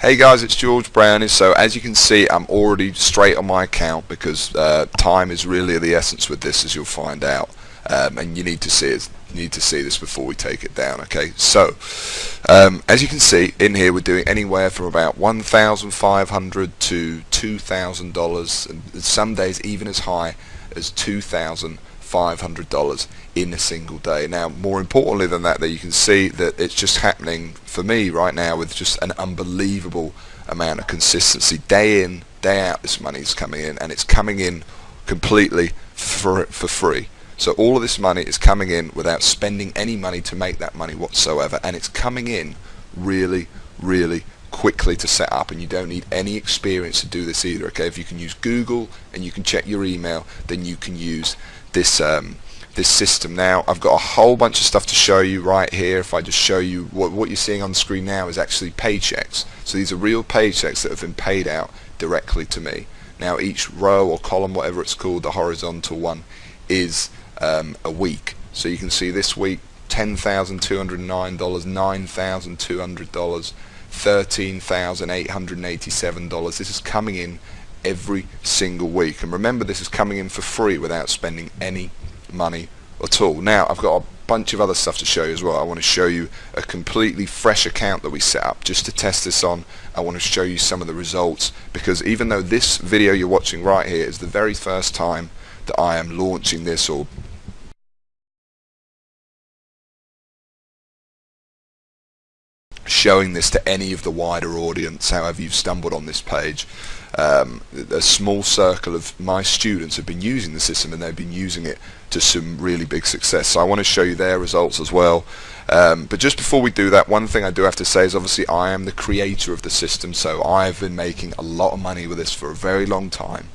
Hey guys, it's George Browning. So as you can see, I'm already straight on my account because uh, time is really the essence with this, as you'll find out. Um, and you need to see it. Need to see this before we take it down. Okay. So um, as you can see in here, we're doing anywhere from about one thousand five hundred to two thousand dollars, and some days even as high as two thousand $500 in a single day. Now, more importantly than that, that you can see that it's just happening for me right now with just an unbelievable amount of consistency. Day in, day out, this money is coming in, and it's coming in completely for, for free. So all of this money is coming in without spending any money to make that money whatsoever, and it's coming in really, really quickly to set up and you don't need any experience to do this either okay if you can use Google and you can check your email then you can use this um, this system. Now I've got a whole bunch of stuff to show you right here. If I just show you what, what you're seeing on the screen now is actually paychecks. So these are real paychecks that have been paid out directly to me. Now each row or column whatever it's called the horizontal one is um, a week. So you can see this week $10,209 $9,200 $13,887 this is coming in every single week. And remember this is coming in for free without spending any money at all. Now I've got a bunch of other stuff to show you as well. I want to show you a completely fresh account that we set up just to test this on. I want to show you some of the results because even though this video you're watching right here is the very first time that I am launching this or showing this to any of the wider audience however you've stumbled on this page. Um, a small circle of my students have been using the system and they've been using it to some really big success. So I want to show you their results as well. Um, but just before we do that one thing I do have to say is obviously I am the creator of the system so I've been making a lot of money with this for a very long time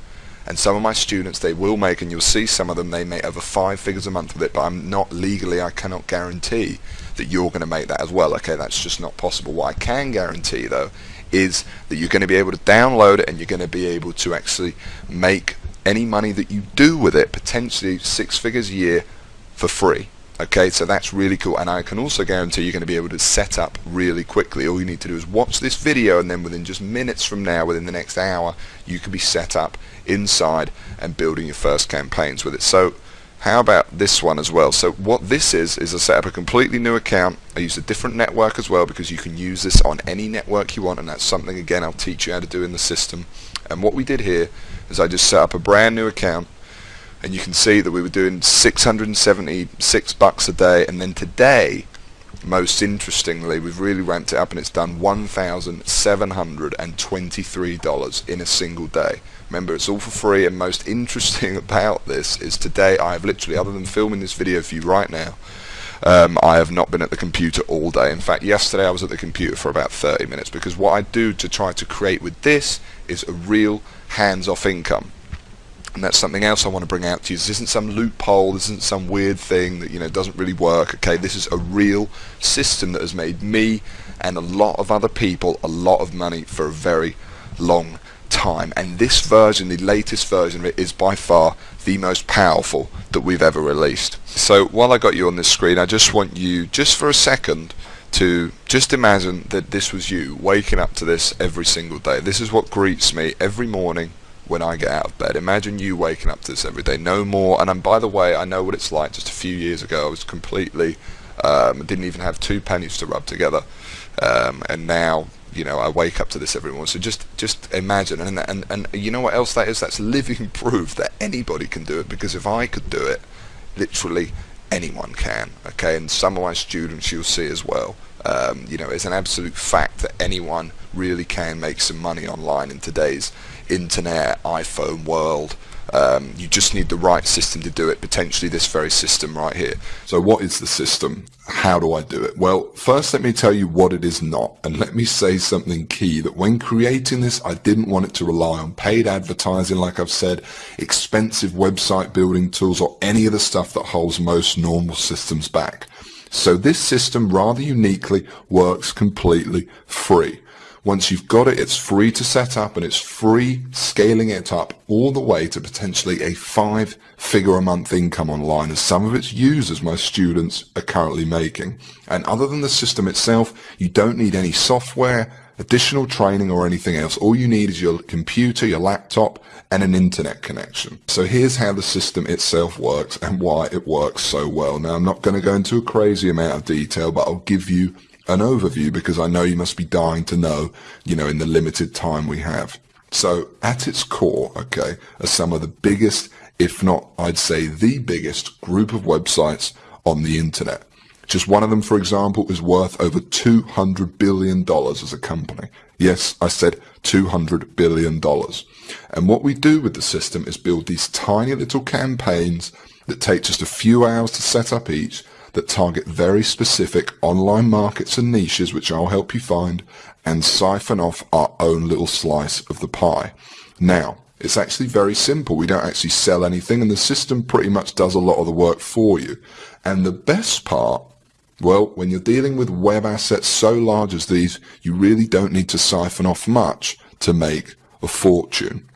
and some of my students they will make and you'll see some of them they make over five figures a month with it but I'm not legally I cannot guarantee that you're going to make that as well. Okay that's just not possible. What I can guarantee though is that you're going to be able to download it and you're going to be able to actually make any money that you do with it potentially six figures a year for free okay so that's really cool. And I can also guarantee you're going to be able to set up really quickly. All you need to do is watch this video and then within just minutes from now within the next hour you can be set up inside and building your first campaigns with it. So how about this one as well? So what this is is I set up a completely new account. I use a different network as well because you can use this on any network you want and that's something again I'll teach you how to do in the system. And what we did here is I just set up a brand new account and you can see that we were doing 676 bucks a day. And then today most interestingly we've really ramped it up and it's done $1,723 in a single day. Remember it's all for free. And most interesting about this is today I have literally other than filming this video for you right now um, I have not been at the computer all day. In fact yesterday I was at the computer for about 30 minutes because what I do to try to create with this is a real hands-off income and that's something else I want to bring out to you. This isn't some loophole, this isn't some weird thing that you know doesn't really work. Okay, this is a real system that has made me and a lot of other people a lot of money for a very long time. And this version, the latest version of it, is by far the most powerful that we've ever released. So while I got you on this screen, I just want you, just for a second, to just imagine that this was you waking up to this every single day. This is what greets me every morning when I get out of bed. Imagine you waking up to this every day. No more. And I'm, by the way, I know what it's like. Just a few years ago, I was completely um, didn't even have two pennies to rub together, um, and now you know I wake up to this every morning. So just just imagine, and and and you know what else that is? That's living proof that anybody can do it. Because if I could do it, literally anyone can. Okay, and some of my students you'll see as well. Um, you know, it's an absolute fact that anyone really can make some money online in today's internet, iPhone world. Um, you just need the right system to do it, potentially this very system right here. So what is the system? How do I do it? Well, first let me tell you what it is not. And let me say something key that when creating this, I didn't want it to rely on paid advertising, like I've said, expensive website building tools, or any of the stuff that holds most normal systems back. So this system rather uniquely works completely free. Once you've got it, it's free to set up and it's free scaling it up all the way to potentially a five figure a month income online as some of its users, my students, are currently making. And other than the system itself, you don't need any software, additional training or anything else. All you need is your computer, your laptop, and an internet connection. So here's how the system itself works and why it works so well. Now I'm not going to go into a crazy amount of detail, but I'll give you an overview because I know you must be dying to know, you know, in the limited time we have. So at its core, okay, are some of the biggest, if not, I'd say the biggest group of websites on the internet. Just one of them, for example, is worth over $200 billion as a company. Yes, I said $200 billion. And what we do with the system is build these tiny little campaigns that take just a few hours to set up each that target very specific online markets and niches, which I'll help you find, and siphon off our own little slice of the pie. Now, it's actually very simple. We don't actually sell anything and the system pretty much does a lot of the work for you. And the best part, well, when you're dealing with web assets so large as these, you really don't need to siphon off much to make a fortune.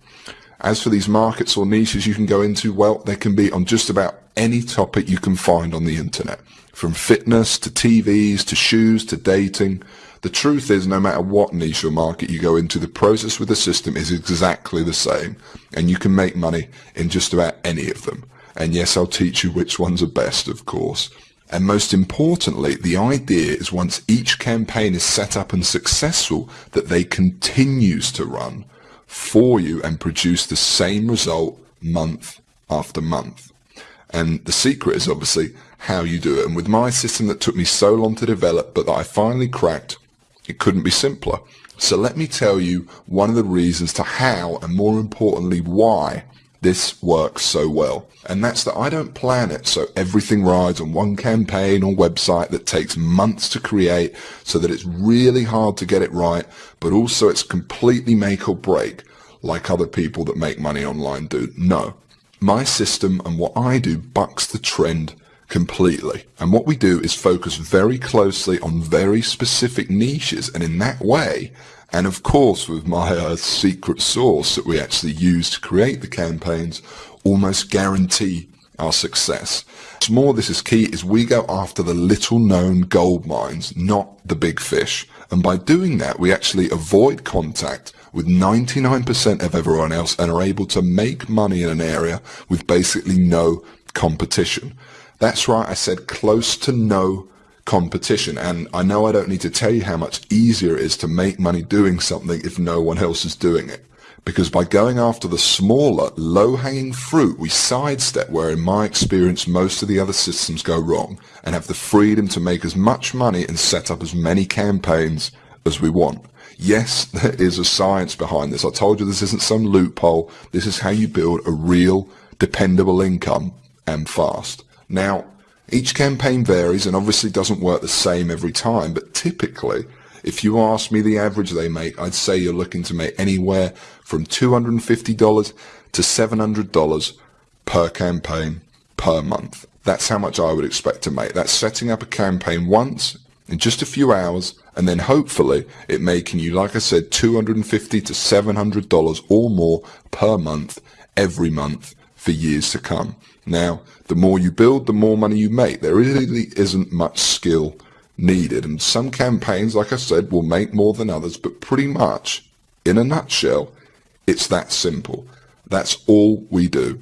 As for these markets or niches you can go into, well, they can be on just about any topic you can find on the internet. From fitness to TVs to shoes to dating. The truth is, no matter what niche or market you go into, the process with the system is exactly the same. And you can make money in just about any of them. And yes, I'll teach you which ones are best, of course. And most importantly, the idea is once each campaign is set up and successful, that they continues to run for you and produce the same result month after month. And the secret is obviously how you do it. And with my system that took me so long to develop, but that I finally cracked, it couldn't be simpler. So let me tell you one of the reasons to how, and more importantly, why this works so well. And that's that I don't plan it so everything rides on one campaign or website that takes months to create so that it's really hard to get it right, but also it's completely make or break like other people that make money online do. No. My system and what I do bucks the trend completely. And what we do is focus very closely on very specific niches and in that way and of course, with my uh, secret sauce that we actually use to create the campaigns, almost guarantee our success. What's more, this is key, is we go after the little known gold mines, not the big fish. And by doing that, we actually avoid contact with 99% of everyone else and are able to make money in an area with basically no competition. That's right, I said close to no competition. And I know I don't need to tell you how much easier it is to make money doing something if no one else is doing it. Because by going after the smaller, low-hanging fruit, we sidestep where, in my experience, most of the other systems go wrong and have the freedom to make as much money and set up as many campaigns as we want. Yes, there is a science behind this. I told you this isn't some loophole. This is how you build a real, dependable income and fast. Now, each campaign varies and obviously doesn't work the same every time, but typically, if you ask me the average they make, I'd say you're looking to make anywhere from $250 to $700 per campaign per month. That's how much I would expect to make. That's setting up a campaign once in just a few hours and then hopefully it making you, like I said, $250 to $700 or more per month every month for years to come. Now, the more you build, the more money you make. There really isn't much skill needed. And some campaigns, like I said, will make more than others, but pretty much, in a nutshell, it's that simple. That's all we do.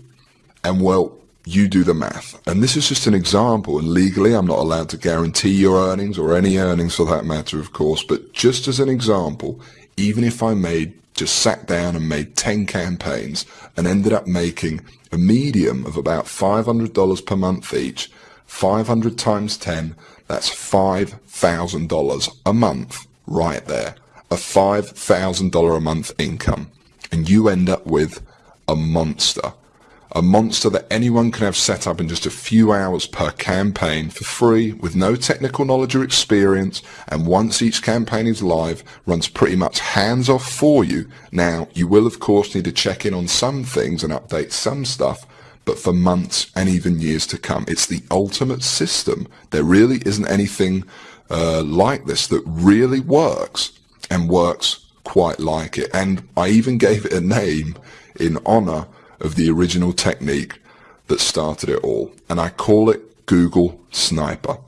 And well, you do the math. And this is just an example, and legally I'm not allowed to guarantee your earnings or any earnings for that matter, of course, but just as an example, even if I made just sat down and made 10 campaigns and ended up making a medium of about $500 per month each. 500 times 10, that's $5,000 a month right there. A $5,000 a month income. And you end up with a monster a monster that anyone can have set up in just a few hours per campaign for free with no technical knowledge or experience and once each campaign is live runs pretty much hands off for you. Now you will of course need to check in on some things and update some stuff but for months and even years to come. It's the ultimate system. There really isn't anything uh, like this that really works and works quite like it. And I even gave it a name in honor of the original technique that started it all. And I call it Google Sniper.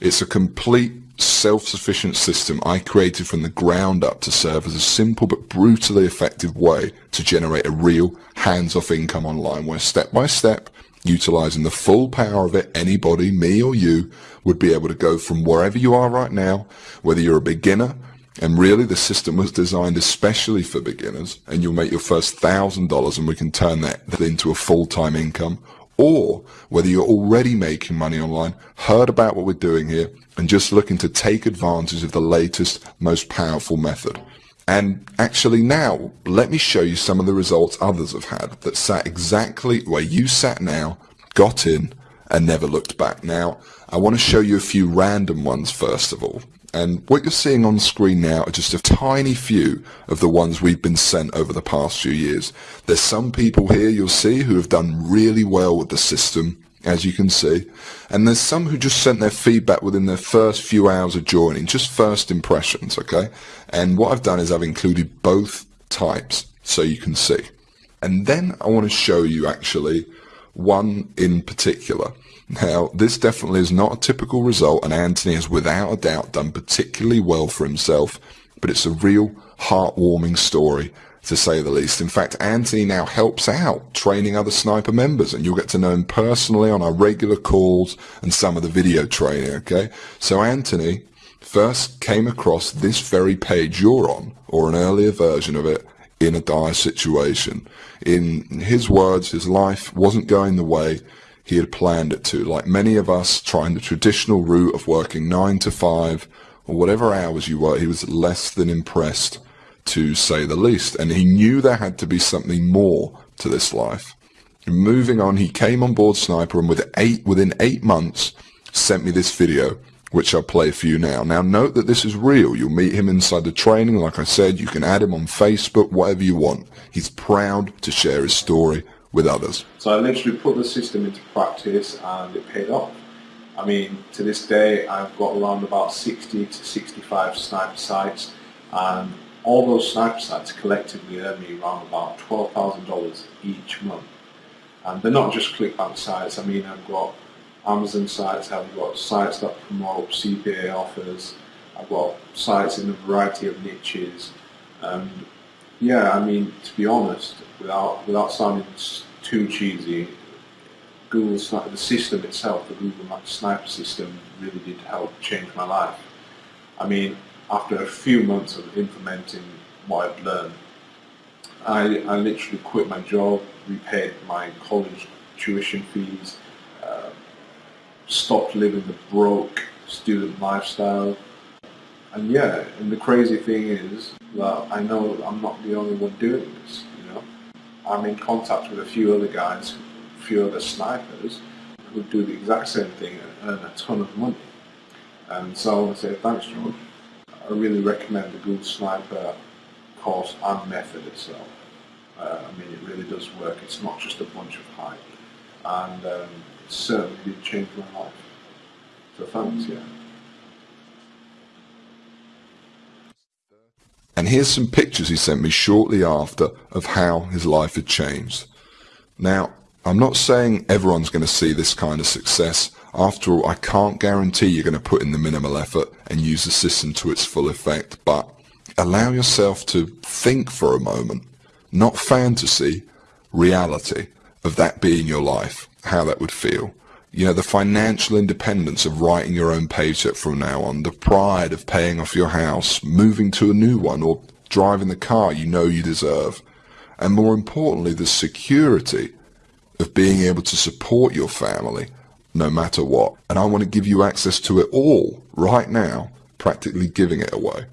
It's a complete self-sufficient system I created from the ground up to serve as a simple but brutally effective way to generate a real hands-off income online where step by step, utilizing the full power of it, anybody, me or you, would be able to go from wherever you are right now, whether you're a beginner, and really the system was designed especially for beginners, and you'll make your first thousand dollars and we can turn that into a full-time income, or whether you're already making money online, heard about what we're doing here, and just looking to take advantage of the latest, most powerful method. And actually now, let me show you some of the results others have had that sat exactly where you sat now, got in, and never looked back. Now, I want to show you a few random ones first of all. And what you're seeing on screen now are just a tiny few of the ones we've been sent over the past few years. There's some people here you'll see who have done really well with the system, as you can see. And there's some who just sent their feedback within their first few hours of joining, just first impressions, okay? And what I've done is I've included both types so you can see. And then I want to show you actually one in particular. Now, this definitely is not a typical result, and Anthony has without a doubt done particularly well for himself, but it's a real heartwarming story, to say the least. In fact, Anthony now helps out training other sniper members, and you'll get to know him personally on our regular calls and some of the video training, okay? So Anthony first came across this very page you're on, or an earlier version of it, in a dire situation. In his words, his life wasn't going the way he had planned it to. Like many of us trying the traditional route of working nine to five or whatever hours you work, he was less than impressed to say the least. And he knew there had to be something more to this life. And moving on, he came on board Sniper and with eight, within eight months sent me this video which I'll play for you now. Now note that this is real. You'll meet him inside the training. Like I said, you can add him on Facebook, whatever you want. He's proud to share his story with others. So I literally put the system into practice and it paid off. I mean, to this day, I've got around about 60 to 65 sniper sites and all those sniper sites collectively earn me around about $12,000 each month. And they're not just ClickBank sites. I mean, I've got Amazon sites, I've got sites that promote CPA offers, I've got sites in a variety of niches. Um, yeah, I mean, to be honest, without without sounding too cheesy, Google the system itself, the Google Maps Sniper system, really did help change my life. I mean, after a few months of implementing what I've learned, I, I literally quit my job, repaid my college tuition fees, uh, stopped living the broke student lifestyle. And yeah, and the crazy thing is well, I know I'm not the only one doing this. I'm in contact with a few other guys, a few other snipers who do the exact same thing and earn a ton of money. And so I want to say thanks George. I really recommend the Google Sniper course and method itself. Uh, I mean, it really does work. It's not just a bunch of hype. And um, certainly did change my life. So thanks, yeah. And here's some pictures he sent me shortly after of how his life had changed. Now, I'm not saying everyone's going to see this kind of success. After all, I can't guarantee you're going to put in the minimal effort and use the system to its full effect, but allow yourself to think for a moment, not fantasy, reality of that being your life how that would feel. You know, the financial independence of writing your own paycheck from now on, the pride of paying off your house, moving to a new one, or driving the car you know you deserve. And more importantly, the security of being able to support your family no matter what. And I want to give you access to it all right now, practically giving it away.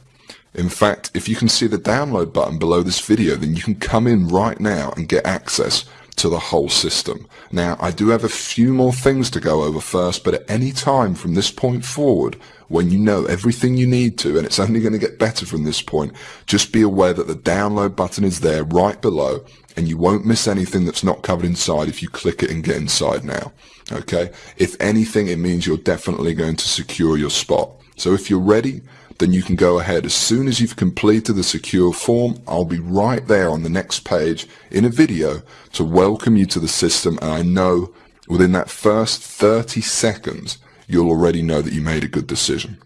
In fact, if you can see the download button below this video, then you can come in right now and get access to the whole system. Now, I do have a few more things to go over first, but at any time from this point forward, when you know everything you need to, and it's only going to get better from this point, just be aware that the download button is there right below, and you won't miss anything that's not covered inside if you click it and get inside now. Okay? If anything, it means you're definitely going to secure your spot. So if you're ready, then you can go ahead. As soon as you've completed the secure form, I'll be right there on the next page in a video to welcome you to the system. And I know within that first 30 seconds, you'll already know that you made a good decision.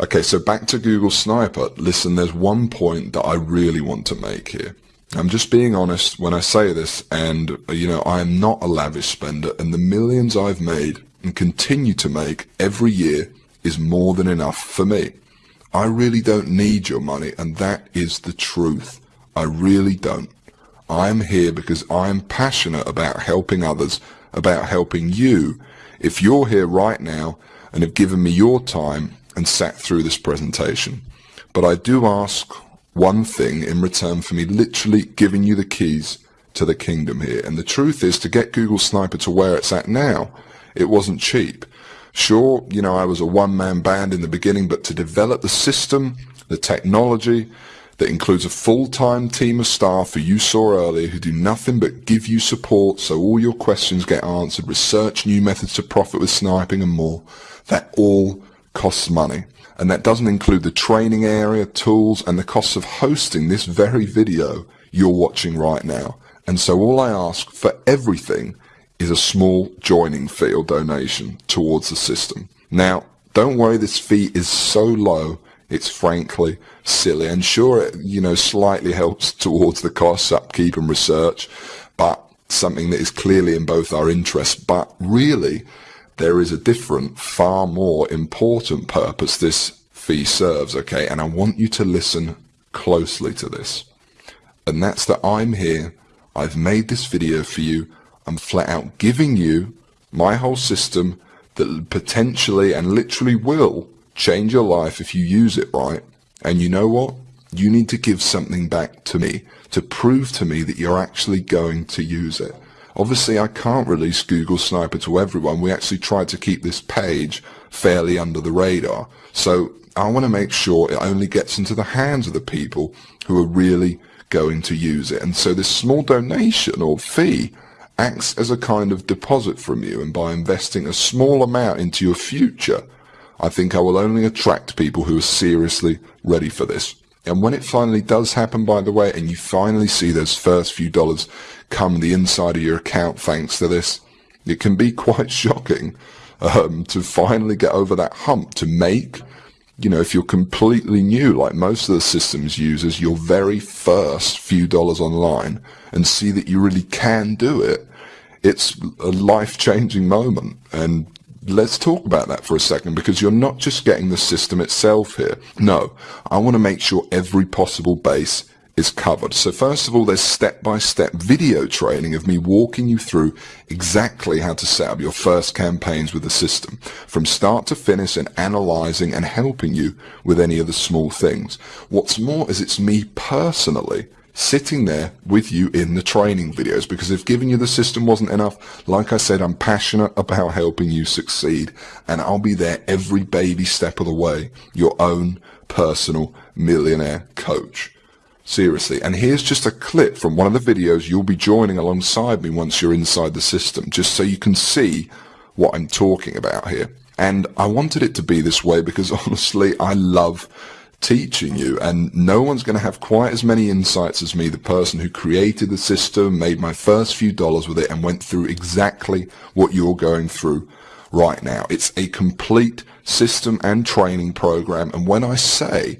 Okay, so back to Google Sniper. Listen, there's one point that I really want to make here. I'm just being honest when I say this, and, you know, I am not a lavish spender, and the millions I've made and continue to make every year is more than enough for me. I really don't need your money, and that is the truth. I really don't. I'm here because I'm passionate about helping others, about helping you. If you're here right now and have given me your time and sat through this presentation. But I do ask one thing in return for me literally giving you the keys to the kingdom here. And the truth is to get Google Sniper to where it's at now, it wasn't cheap. Sure, you know, I was a one-man band in the beginning, but to develop the system, the technology, that includes a full-time team of staff who you saw earlier who do nothing but give you support so all your questions get answered, research new methods to profit with sniping and more. That all costs money. And that doesn't include the training area, tools, and the costs of hosting this very video you're watching right now. And so all I ask for everything is a small joining fee or donation towards the system. Now, don't worry, this fee is so low, it's frankly silly. And sure, it, you know, slightly helps towards the costs, upkeep and research, but something that is clearly in both our interests. But really, there is a different, far more important purpose this fee serves, okay? And I want you to listen closely to this. And that's that I'm here, I've made this video for you, I'm flat out giving you my whole system that potentially and literally will change your life if you use it right. And you know what? You need to give something back to me to prove to me that you're actually going to use it. Obviously, I can't release Google Sniper to everyone. We actually tried to keep this page fairly under the radar. So I want to make sure it only gets into the hands of the people who are really going to use it. And so this small donation or fee acts as a kind of deposit from you. And by investing a small amount into your future, I think I will only attract people who are seriously ready for this. And when it finally does happen, by the way, and you finally see those first few dollars come the inside of your account thanks to this, it can be quite shocking um, to finally get over that hump to make, you know, if you're completely new, like most of the systems users, your very first few dollars online and see that you really can do it. It's a life-changing moment. And let's talk about that for a second because you're not just getting the system itself here. No, I want to make sure every possible base is covered. So first of all, there's step-by-step -step video training of me walking you through exactly how to set up your first campaigns with the system, from start to finish and analyzing and helping you with any of the small things. What's more is it's me personally sitting there with you in the training videos because if giving you the system wasn't enough, like I said, I'm passionate about helping you succeed and I'll be there every baby step of the way, your own personal millionaire coach. Seriously. And here's just a clip from one of the videos you'll be joining alongside me once you're inside the system, just so you can see what I'm talking about here. And I wanted it to be this way because honestly, I love teaching you and no one's going to have quite as many insights as me the person who created the system made my first few dollars with it and went through exactly what you're going through right now it's a complete system and training program and when I say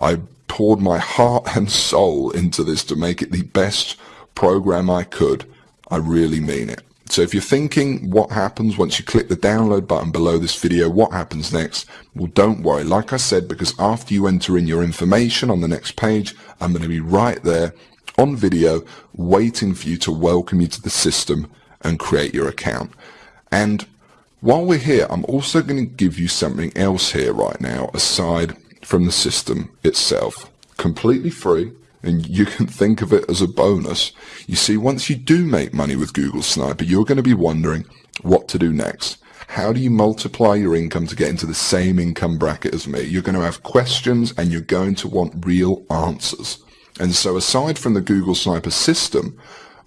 I poured my heart and soul into this to make it the best program I could I really mean it so if you're thinking what happens once you click the download button below this video, what happens next? Well, don't worry. Like I said, because after you enter in your information on the next page, I'm going to be right there on video waiting for you to welcome you to the system and create your account. And while we're here, I'm also going to give you something else here right now aside from the system itself. Completely free and you can think of it as a bonus. You see, once you do make money with Google Sniper, you're going to be wondering what to do next. How do you multiply your income to get into the same income bracket as me? You're going to have questions and you're going to want real answers. And so aside from the Google Sniper system,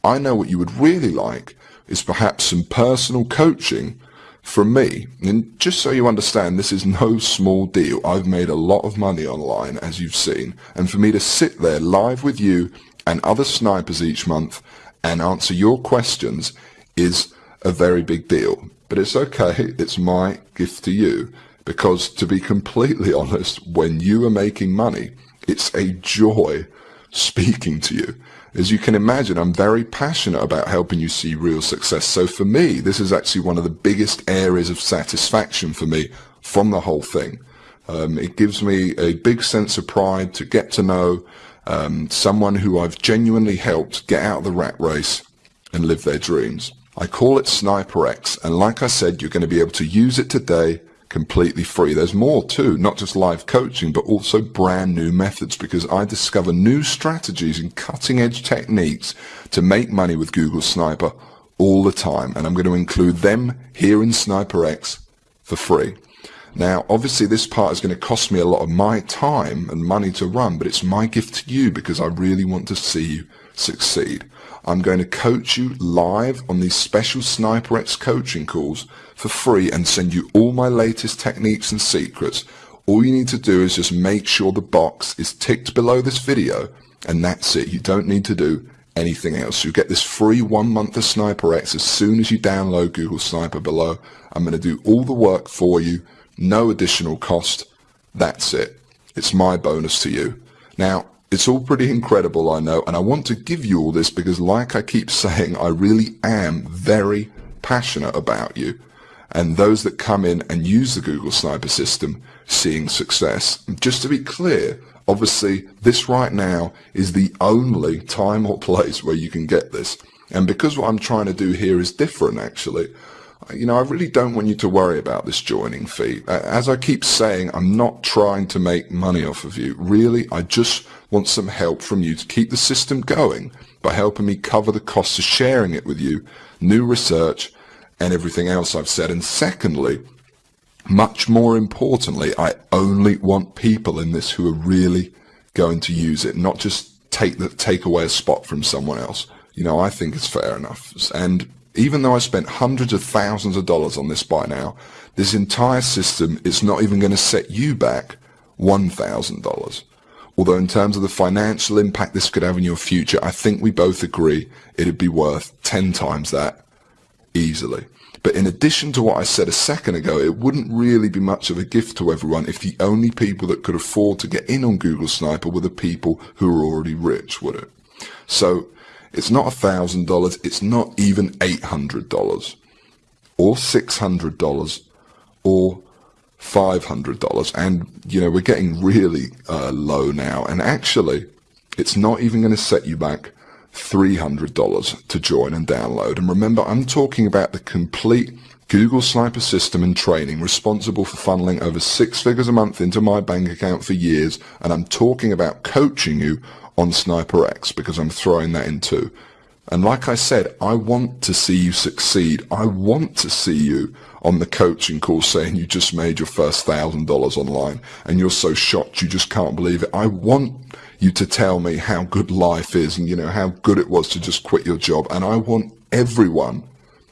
I know what you would really like is perhaps some personal coaching from me, and just so you understand, this is no small deal. I've made a lot of money online, as you've seen, and for me to sit there live with you and other snipers each month and answer your questions is a very big deal. But it's okay, it's my gift to you. Because to be completely honest, when you are making money, it's a joy speaking to you. As you can imagine, I'm very passionate about helping you see real success. So for me, this is actually one of the biggest areas of satisfaction for me from the whole thing. Um, it gives me a big sense of pride to get to know um, someone who I've genuinely helped get out of the rat race and live their dreams. I call it Sniper X, and like I said, you're going to be able to use it today completely free. There's more too, not just live coaching, but also brand new methods because I discover new strategies and cutting edge techniques to make money with Google Sniper all the time. And I'm going to include them here in Sniper X for free. Now, obviously this part is going to cost me a lot of my time and money to run, but it's my gift to you because I really want to see you succeed. I'm going to coach you live on these special Sniper X coaching calls for free and send you all my latest techniques and secrets. All you need to do is just make sure the box is ticked below this video and that's it. You don't need to do anything else. You get this free one month of Sniper X as soon as you download Google Sniper below. I'm going to do all the work for you no additional cost. That's it. It's my bonus to you. Now, it's all pretty incredible, I know, and I want to give you all this because like I keep saying, I really am very passionate about you and those that come in and use the Google Sniper system seeing success. Just to be clear, obviously this right now is the only time or place where you can get this. And because what I'm trying to do here is different actually, you know, I really don't want you to worry about this joining fee. As I keep saying, I'm not trying to make money off of you. Really, I just want some help from you to keep the system going by helping me cover the costs of sharing it with you, new research, and everything else I've said. And secondly, much more importantly, I only want people in this who are really going to use it, not just take the, take away a spot from someone else. You know, I think it's fair enough. And even though I spent hundreds of thousands of dollars on this by now, this entire system is not even going to set you back $1,000. Although in terms of the financial impact this could have in your future, I think we both agree it'd be worth 10 times that easily. But in addition to what I said a second ago, it wouldn't really be much of a gift to everyone if the only people that could afford to get in on Google Sniper were the people who are already rich, would it? So it's not $1,000, it's not even $800 or $600 or $500. And, you know, we're getting really uh, low now. And actually, it's not even going to set you back $300 to join and download. And remember, I'm talking about the complete Google Sniper system and training responsible for funneling over six figures a month into my bank account for years. And I'm talking about coaching you on Sniper X because I'm throwing that in too. And like I said, I want to see you succeed. I want to see you on the coaching call saying you just made your first thousand dollars online and you're so shocked you just can't believe it. I want you to tell me how good life is and you know how good it was to just quit your job. And I want everyone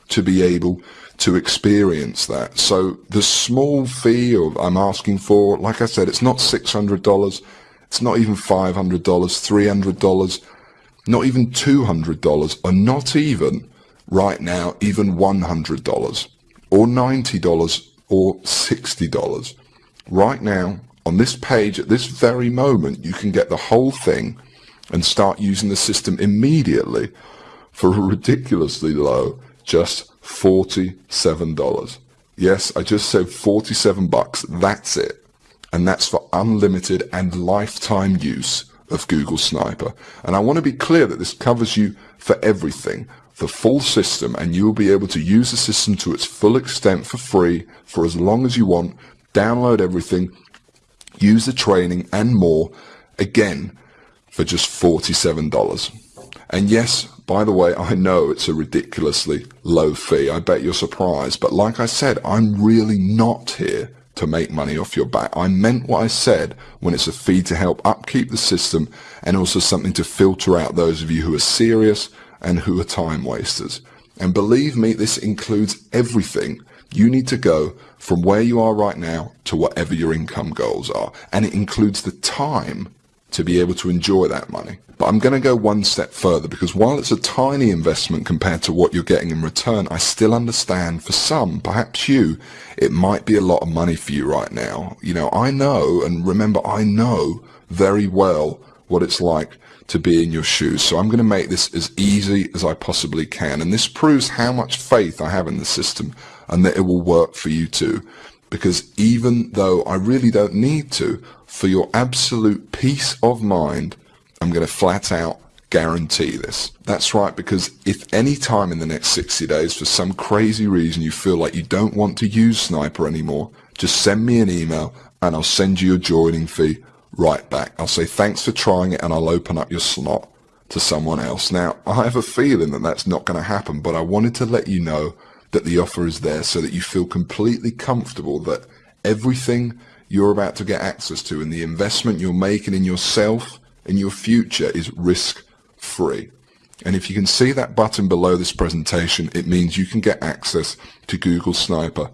to be able to experience that. So the small fee of I'm asking for, like I said, it's not $600. It's not even $500, $300, not even $200, or not even, right now, even $100, or $90, or $60. Right now, on this page, at this very moment, you can get the whole thing and start using the system immediately for a ridiculously low, just $47. Yes, I just said 47 bucks. That's it and that's for unlimited and lifetime use of Google Sniper. And I want to be clear that this covers you for everything, the full system, and you will be able to use the system to its full extent for free for as long as you want, download everything, use the training and more, again, for just $47. And yes, by the way, I know it's a ridiculously low fee. I bet you're surprised. But like I said, I'm really not here to make money off your back. I meant what I said when it's a fee to help upkeep the system and also something to filter out those of you who are serious and who are time wasters. And believe me, this includes everything. You need to go from where you are right now to whatever your income goals are. And it includes the time to be able to enjoy that money. But I'm going to go one step further because while it's a tiny investment compared to what you're getting in return, I still understand for some, perhaps you, it might be a lot of money for you right now. You know, I know, and remember, I know very well what it's like to be in your shoes. So I'm going to make this as easy as I possibly can. And this proves how much faith I have in the system and that it will work for you too. Because even though I really don't need to, for your absolute peace of mind, I'm going to flat out guarantee this. That's right, because if any time in the next 60 days, for some crazy reason, you feel like you don't want to use Sniper anymore, just send me an email and I'll send you your joining fee right back. I'll say thanks for trying it and I'll open up your slot to someone else. Now, I have a feeling that that's not going to happen, but I wanted to let you know that the offer is there so that you feel completely comfortable that everything you're about to get access to and the investment you're making in yourself and your future is risk free. And if you can see that button below this presentation, it means you can get access to Google Sniper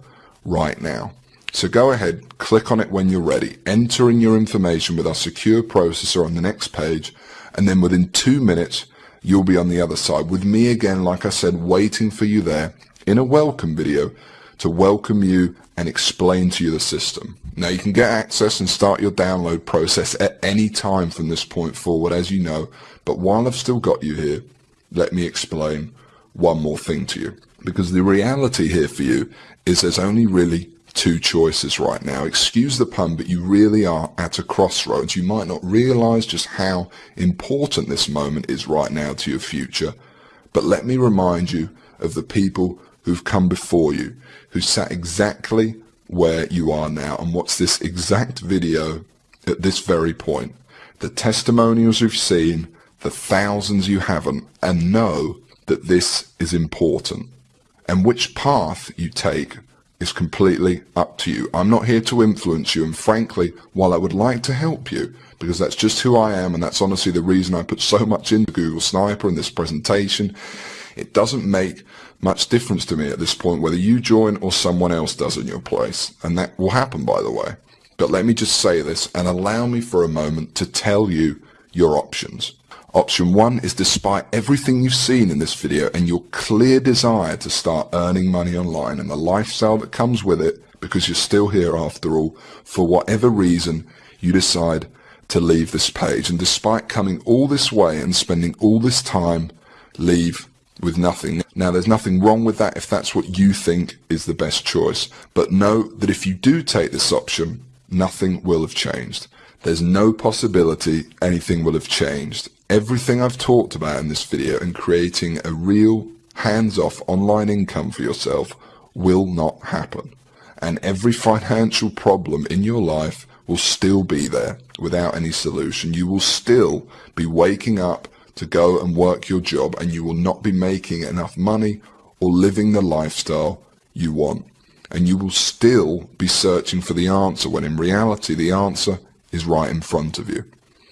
right now. So go ahead, click on it when you're ready, enter in your information with our secure processor on the next page, and then within two minutes, you'll be on the other side with me again, like I said, waiting for you there in a welcome video to welcome you and explain to you the system. Now you can get access and start your download process at any time from this point forward, as you know, but while I've still got you here, let me explain one more thing to you. Because the reality here for you is there's only really two choices right now. Excuse the pun, but you really are at a crossroads. You might not realize just how important this moment is right now to your future. But let me remind you of the people who've come before you, who sat exactly where you are now and watch this exact video at this very point. The testimonials you've seen, the thousands you haven't, and know that this is important. And which path you take is completely up to you. I'm not here to influence you, and frankly, while I would like to help you, because that's just who I am, and that's honestly the reason I put so much into Google Sniper in this presentation, it doesn't make much difference to me at this point whether you join or someone else does in your place. And that will happen, by the way. But let me just say this and allow me for a moment to tell you your options. Option one is despite everything you've seen in this video and your clear desire to start earning money online and the lifestyle that comes with it, because you're still here after all, for whatever reason, you decide to leave this page. And despite coming all this way and spending all this time, leave with nothing. Now there's nothing wrong with that if that's what you think is the best choice. But know that if you do take this option, nothing will have changed. There's no possibility anything will have changed everything I've talked about in this video and creating a real hands-off online income for yourself will not happen. And every financial problem in your life will still be there without any solution. You will still be waking up to go and work your job and you will not be making enough money or living the lifestyle you want. And you will still be searching for the answer when in reality the answer is right in front of you.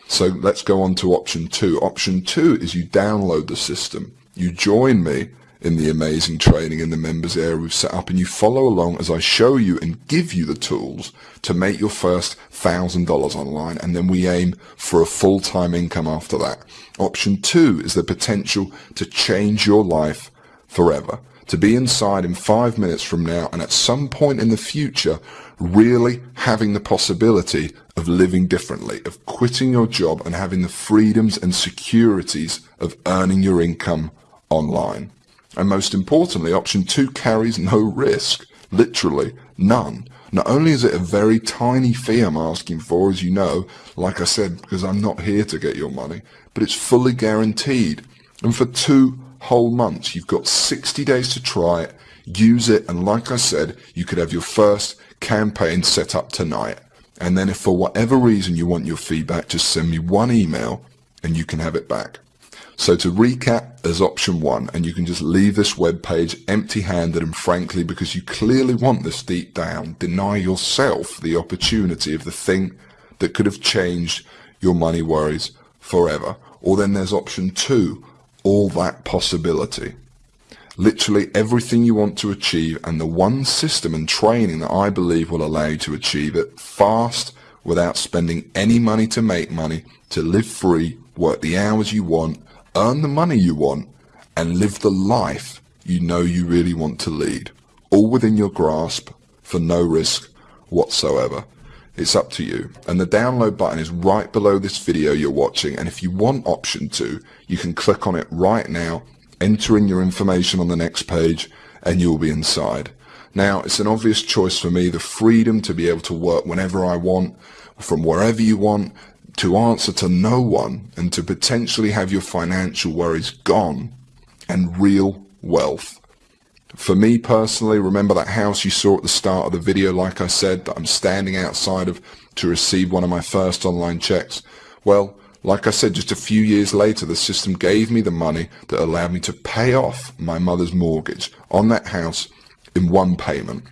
So let's go on to option two. Option two is you download the system. You join me in the amazing training in the members area we've set up and you follow along as I show you and give you the tools to make your first thousand dollars online and then we aim for a full-time income after that. Option two is the potential to change your life forever. To be inside in five minutes from now and at some point in the future really having the possibility of living differently, of quitting your job and having the freedoms and securities of earning your income online. And most importantly, option two carries no risk, literally none. Not only is it a very tiny fee I'm asking for, as you know, like I said, because I'm not here to get your money, but it's fully guaranteed. And for two whole months, you've got 60 days to try it, use it, and like I said, you could have your first campaign set up tonight. And then if for whatever reason you want your feedback, just send me one email and you can have it back. So to recap, there's option one, and you can just leave this web page empty-handed and frankly, because you clearly want this deep down, deny yourself the opportunity of the thing that could have changed your money worries forever. Or then there's option two, all that possibility literally everything you want to achieve and the one system and training that I believe will allow you to achieve it fast, without spending any money to make money, to live free, work the hours you want, earn the money you want, and live the life you know you really want to lead. All within your grasp for no risk whatsoever. It's up to you. And the download button is right below this video you're watching. And if you want option two, you can click on it right now, enter in your information on the next page, and you'll be inside. Now, it's an obvious choice for me, the freedom to be able to work whenever I want, from wherever you want, to answer to no one, and to potentially have your financial worries gone, and real wealth. For me personally, remember that house you saw at the start of the video, like I said, that I'm standing outside of to receive one of my first online checks? Well, like I said, just a few years later, the system gave me the money that allowed me to pay off my mother's mortgage on that house in one payment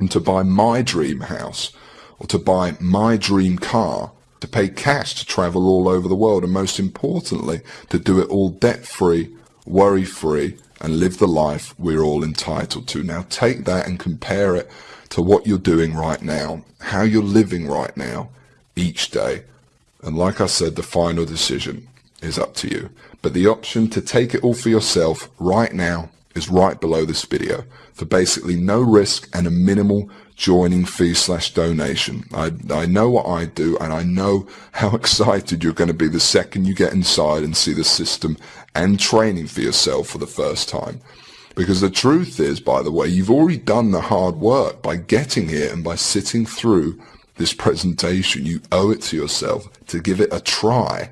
and to buy my dream house or to buy my dream car, to pay cash to travel all over the world and most importantly, to do it all debt-free, worry-free and live the life we're all entitled to. Now take that and compare it to what you're doing right now, how you're living right now, each day. And like I said, the final decision is up to you. But the option to take it all for yourself right now is right below this video for basically no risk and a minimal joining fee slash donation. I, I know what I do and I know how excited you're going to be the second you get inside and see the system and training for yourself for the first time. Because the truth is, by the way, you've already done the hard work by getting here and by sitting through this presentation. You owe it to yourself to give it a try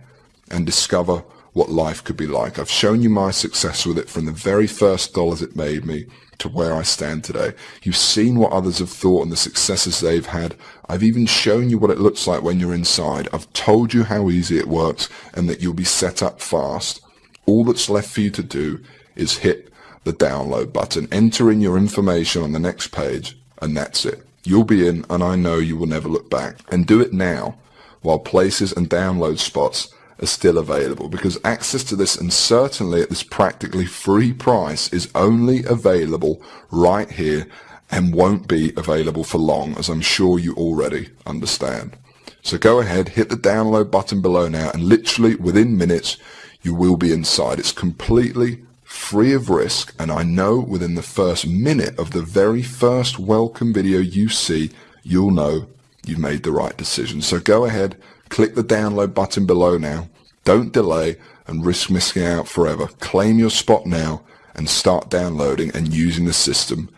and discover what life could be like. I've shown you my success with it from the very first dollars it made me to where I stand today. You've seen what others have thought and the successes they've had. I've even shown you what it looks like when you're inside. I've told you how easy it works and that you'll be set up fast. All that's left for you to do is hit the download button, enter in your information on the next page, and that's it. You'll be in, and I know you will never look back. And do it now, while places and download spots are still available because access to this and certainly at this practically free price is only available right here and won't be available for long as I'm sure you already understand. So go ahead, hit the download button below now and literally within minutes you will be inside. It's completely free of risk and I know within the first minute of the very first welcome video you see you'll know you've made the right decision. So go ahead, Click the download button below now. Don't delay and risk missing out forever. Claim your spot now and start downloading and using the system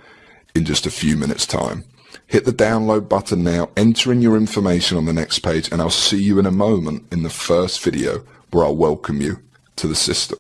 in just a few minutes time. Hit the download button now, enter in your information on the next page and I'll see you in a moment in the first video where I'll welcome you to the system.